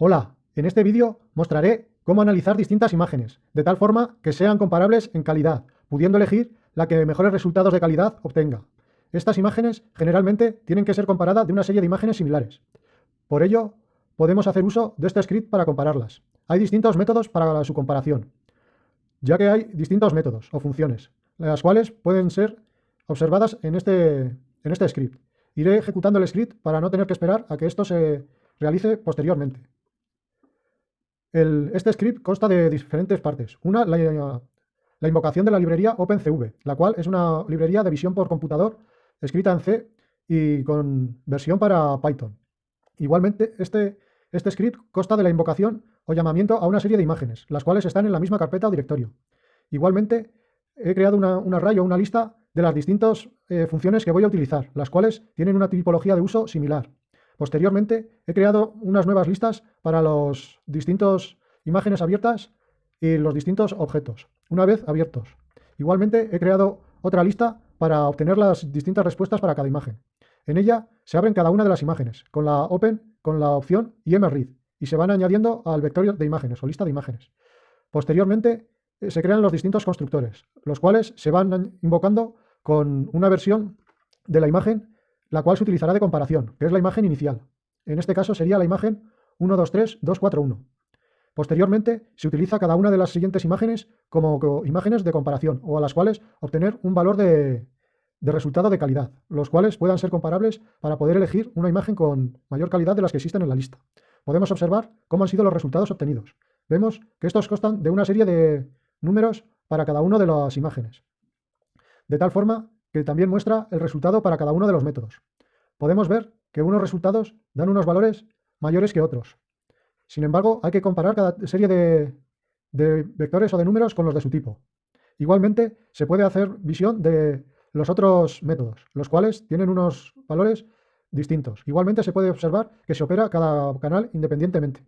Hola, en este vídeo mostraré cómo analizar distintas imágenes, de tal forma que sean comparables en calidad, pudiendo elegir la que mejores resultados de calidad obtenga. Estas imágenes generalmente tienen que ser comparadas de una serie de imágenes similares. Por ello, podemos hacer uso de este script para compararlas. Hay distintos métodos para su comparación, ya que hay distintos métodos o funciones, las cuales pueden ser observadas en este, en este script. Iré ejecutando el script para no tener que esperar a que esto se realice posteriormente este script consta de diferentes partes. Una, la, invocación de la librería OpenCV, la cual es una librería de visión por computador escrita en C y con versión para Python. Igualmente, este, este script consta de la invocación o llamamiento a una serie de imágenes, las cuales están en la misma carpeta o directorio. Igualmente, he creado una, un array o una lista de las distintas eh, funciones que voy a utilizar, las cuales tienen una tipología de uso similar. Posteriormente, he creado unas nuevas listas para los distintos imágenes abiertas y los distintos objetos, una vez abiertos. Igualmente, he creado otra lista para obtener las distintas respuestas para cada imagen. En ella se abren cada una de las imágenes, con la Open, con la opción y se van añadiendo al vector de imágenes o lista de imágenes. Posteriormente, eh, se crean los distintos constructores, los cuales se van invocando con una versión de la imagen la cual se utilizará de comparación, que es la imagen inicial. En este caso sería la imagen 123.241. Posteriormente, se utiliza cada una de las siguientes imágenes como imágenes de comparación o a las cuales obtener un valor de, de resultado de calidad, los cuales puedan ser comparables para poder elegir una imagen con mayor calidad de las que existen en la lista. Podemos observar cómo han sido los resultados obtenidos. Vemos que estos constan de una serie de números para cada una de las imágenes. De tal forma que también muestra el resultado para cada uno de los métodos. Podemos ver que unos resultados dan unos valores mayores que otros. Sin embargo, hay que comparar cada serie de, vectores o de números con los de su tipo. Igualmente, se puede hacer visión de los otros métodos, los cuales tienen unos valores distintos. Igualmente se puede observar que se opera cada canal independientemente.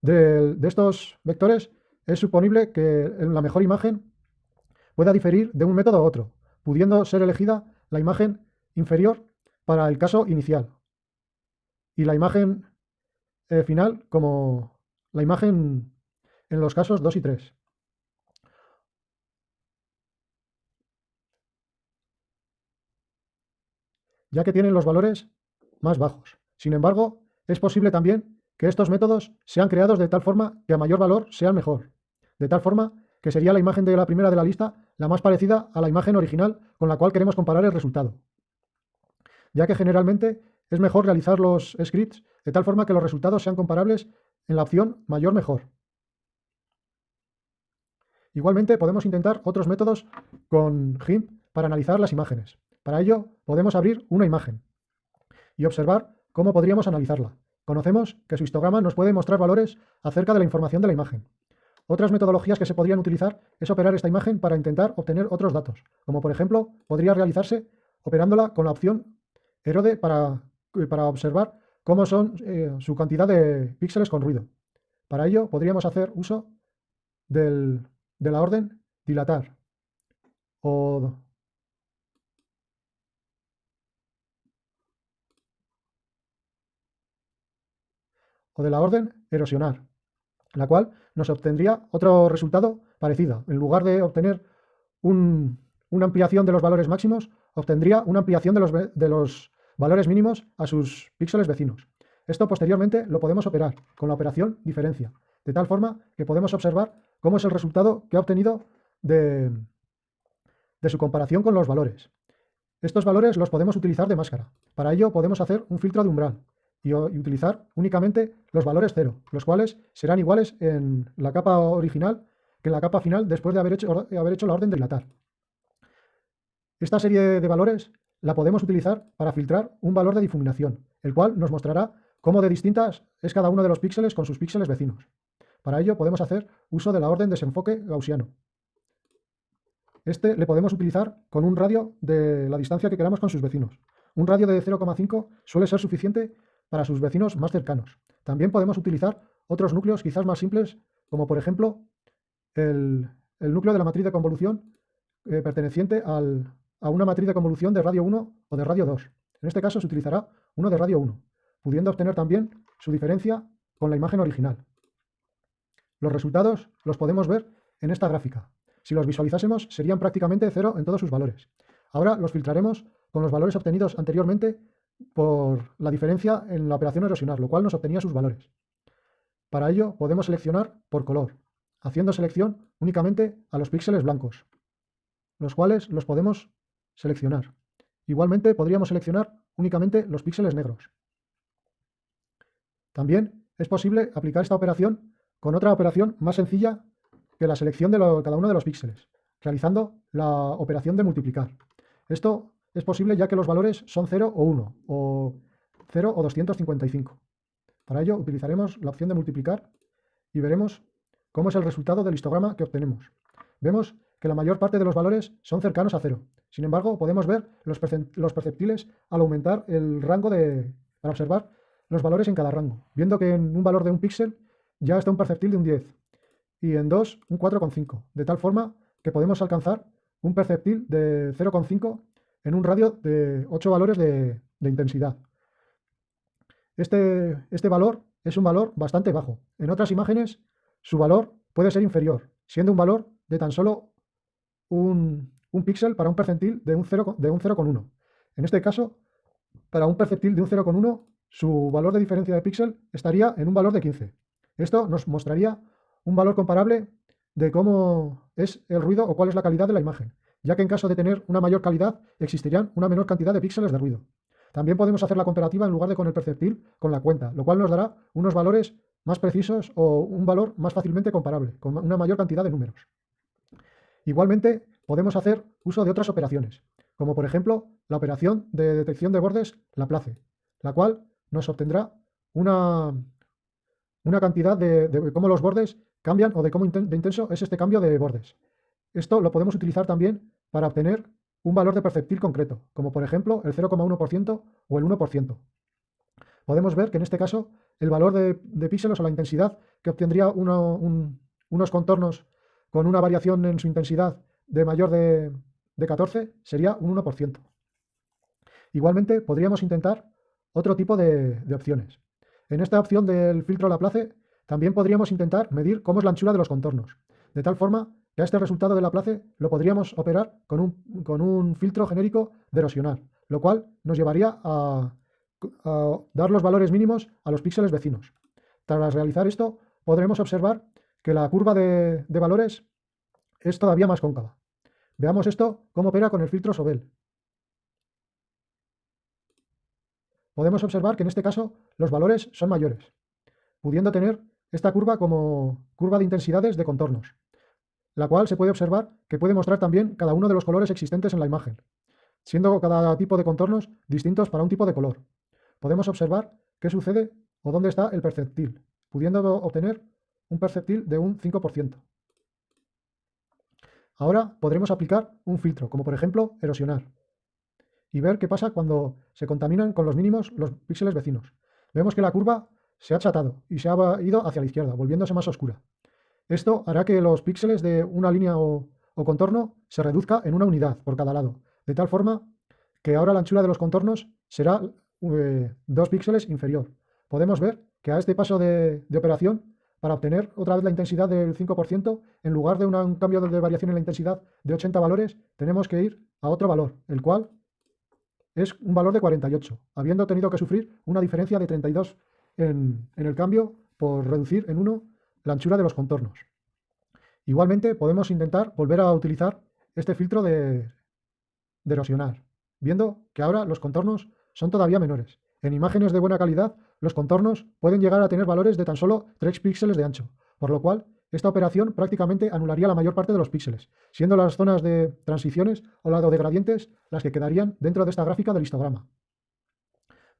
De, de, estos vectores es suponible que la mejor imagen pueda diferir de un método a otro, pudiendo ser elegida la imagen inferior para el caso inicial y la imagen eh, final como la imagen en los casos 2 y 3. ya que tienen los valores más bajos. Sin embargo, es posible también que estos métodos sean creados de tal forma que a mayor valor sean mejor. De tal forma que sería la imagen de la primera de la lista la más parecida a la imagen original con la cual queremos comparar el resultado. Ya que generalmente es mejor realizar los scripts de tal forma que los resultados sean comparables en la opción mayor mejor. Igualmente podemos intentar otros métodos con GIMP para analizar las imágenes. Para ello podemos abrir una imagen y observar cómo podríamos analizarla. Conocemos que su histograma nos puede mostrar valores acerca de la información de la imagen. Otras metodologías que se podrían utilizar es operar esta imagen para intentar obtener otros datos, como por ejemplo podría realizarse operándola con la opción Erode para, eh, para observar cómo son eh, su cantidad de píxeles con ruido. Para ello podríamos hacer uso de la orden dilatar o o de la orden erosionar la cual nos obtendría otro resultado parecido. En lugar de obtener una ampliación de los valores máximos, obtendría una ampliación de los, de los valores mínimos a sus píxeles vecinos. Esto posteriormente lo podemos operar con la operación diferencia, de tal forma que podemos observar cómo es el resultado que ha obtenido de, de su comparación con los valores. Estos valores los podemos utilizar de máscara. Para ello podemos hacer un filtro de umbral, y, utilizar únicamente los valores cero, los cuales serán iguales en la capa original que en la capa final después de haber hecho, haber hecho la orden de dilatar. Esta serie de valores la podemos utilizar para filtrar un valor de difuminación, el cual nos mostrará cómo de distintas es cada uno de los píxeles con sus píxeles vecinos. Para ello podemos hacer uso de la orden desenfoque gaussiano. Este le podemos utilizar con un radio de la distancia que queramos con sus vecinos. Un radio de 0,5 suele ser suficiente para sus vecinos más cercanos. También podemos utilizar otros núcleos quizás más simples, como por ejemplo el, núcleo de la matriz de convolución eh, perteneciente a una matriz de convolución de radio 1 o de radio 2. En este caso se utilizará uno de radio 1, pudiendo obtener también su diferencia con la imagen original. Los resultados los podemos ver en esta gráfica. Si los visualizásemos serían prácticamente cero en todos sus valores. Ahora los filtraremos con los valores obtenidos anteriormente por la diferencia en la operación erosionar, lo cual nos obtenía sus valores. Para ello podemos seleccionar por color, haciendo selección únicamente a los píxeles blancos, los cuales los podemos seleccionar. Igualmente podríamos seleccionar únicamente los píxeles negros. También es posible aplicar esta operación con otra operación más sencilla que la selección de cada uno de los píxeles, realizando la operación de multiplicar. Esto es posible ya que los valores son 0 o 1, o 0 o 255. Para ello utilizaremos la opción de multiplicar y veremos cómo es el resultado del histograma que obtenemos. Vemos que la mayor parte de los valores son cercanos a 0. Sin embargo, podemos ver los, perceptiles al aumentar el rango de... para observar los valores en cada rango, viendo que en un valor de un píxel ya está un perceptil de un 10 y en 2 un 4,5, de tal forma que podemos alcanzar un perceptil de 0,5 en un radio de 8 valores de, intensidad. Este, este valor es un valor bastante bajo. En otras imágenes su valor puede ser inferior, siendo un valor de tan solo un, un píxel para un percentil de un 0,1. En este caso, para un percentil de un 0,1, su valor de diferencia de píxel estaría en un valor de 15. Esto nos mostraría un valor comparable de cómo es el ruido o cuál es la calidad de la imagen, ya que en caso de tener una mayor calidad existirían una menor cantidad de píxeles de ruido. También podemos hacer la comparativa en lugar de con el perceptil con la cuenta, lo cual nos dará unos valores más precisos o un valor más fácilmente comparable, con una mayor cantidad de números. Igualmente, podemos hacer uso de otras operaciones, como por ejemplo la operación de detección de bordes Laplace, la cual nos obtendrá una, una cantidad de, cómo los bordes cambian o de cómo de intenso es este cambio de bordes. Esto lo podemos utilizar también para obtener un valor de perceptil concreto, como por ejemplo el 0,1% o el 1%. Podemos ver que en este caso el valor de, píxeles o la intensidad que obtendría unos contornos con una variación en su intensidad de mayor de, 14 sería un 1%. Igualmente podríamos intentar otro tipo de, opciones. En esta opción del filtro Laplace también podríamos intentar medir cómo es la anchura de los contornos, de tal forma que a este resultado de Laplace lo podríamos operar con un, con un filtro genérico de erosionar, lo cual nos llevaría a, dar los valores mínimos a los píxeles vecinos. Tras realizar esto, podremos observar que la curva de, de valores es todavía más cóncava. Veamos esto cómo opera con el filtro Sobel. Podemos observar que en este caso los valores son mayores, pudiendo tener esta curva como curva de intensidades de contornos, la cual se puede observar que puede mostrar también cada uno de los colores existentes en la imagen, siendo cada tipo de contornos distintos para un tipo de color. Podemos observar qué sucede o dónde está el perceptil, pudiendo obtener un perceptil de un 5%. Ahora podremos aplicar un filtro, como por ejemplo erosionar, y ver qué pasa cuando se contaminan con los mínimos los píxeles vecinos. Vemos que la curva se ha achatado y se ha ido hacia la izquierda, volviéndose más oscura. Esto hará que los píxeles de una línea o, contorno se reduzca en una unidad por cada lado, de tal forma que ahora la anchura de los contornos será eh, dos píxeles inferior. Podemos ver que a este paso de operación para obtener otra vez la intensidad del 5%, en lugar de un cambio de variación en la intensidad de 80 valores, tenemos que ir a otro valor, el cual es un valor de 48, habiendo tenido que sufrir una diferencia de 32 en, el cambio por reducir en 1 la anchura de los contornos. Igualmente podemos intentar volver a utilizar este filtro de, erosionar, viendo que ahora los contornos son todavía menores. En imágenes de buena calidad los contornos pueden llegar a tener valores de tan solo 3 píxeles de ancho, por lo cual esta operación prácticamente anularía la mayor parte de los píxeles, siendo las zonas de transiciones o lado de gradientes las que quedarían dentro de esta gráfica del histograma.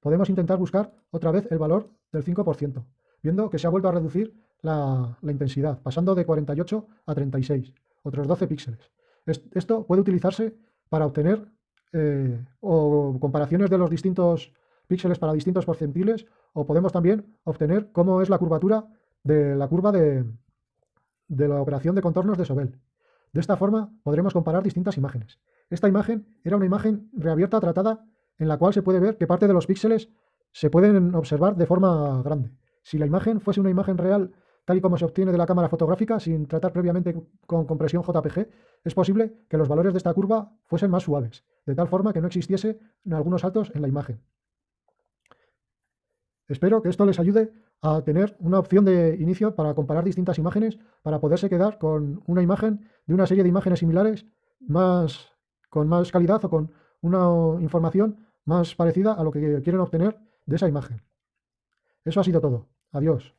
Podemos intentar buscar otra vez el valor del 5%, viendo que se ha vuelto a reducir la, intensidad, pasando de 48 a 36, otros 12 píxeles. Esto puede utilizarse para obtener eh, o comparaciones de los distintos píxeles para distintos percentiles o podemos también obtener cómo es la curvatura de la curva de, de la operación de contornos de Sobel. De esta forma podremos comparar distintas imágenes. Esta imagen era una imagen reabierta tratada en la cual se puede ver que parte de los píxeles se pueden observar de forma grande, Si la imagen fuese una imagen real, tal y como se obtiene de la cámara fotográfica, sin tratar previamente con compresión JPG, es posible que los valores de esta curva fuesen más suaves, de tal forma que no existiese algunos saltos en la imagen. Espero que esto les ayude a tener una opción de inicio para comparar distintas imágenes, para poderse quedar con una imagen de una serie de imágenes similares más, con más calidad o con una información más parecida a lo que quieren obtener de esa imagen. Eso ha sido todo. Adiós.